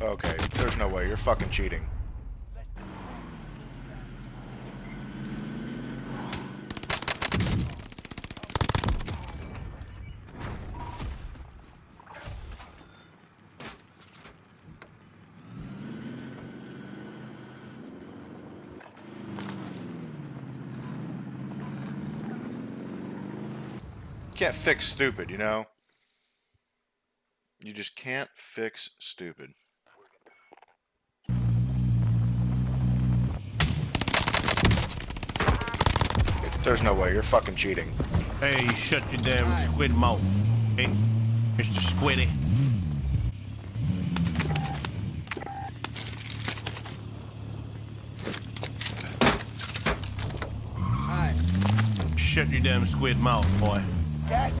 Okay, there's no way. You're fucking cheating. Can't fix stupid, you know? You just can't fix stupid. There's no way. You're fucking cheating. Hey, shut your damn squid mouth. Hey, Mr. Squiddy. Hi. Shut your damn squid mouth, boy.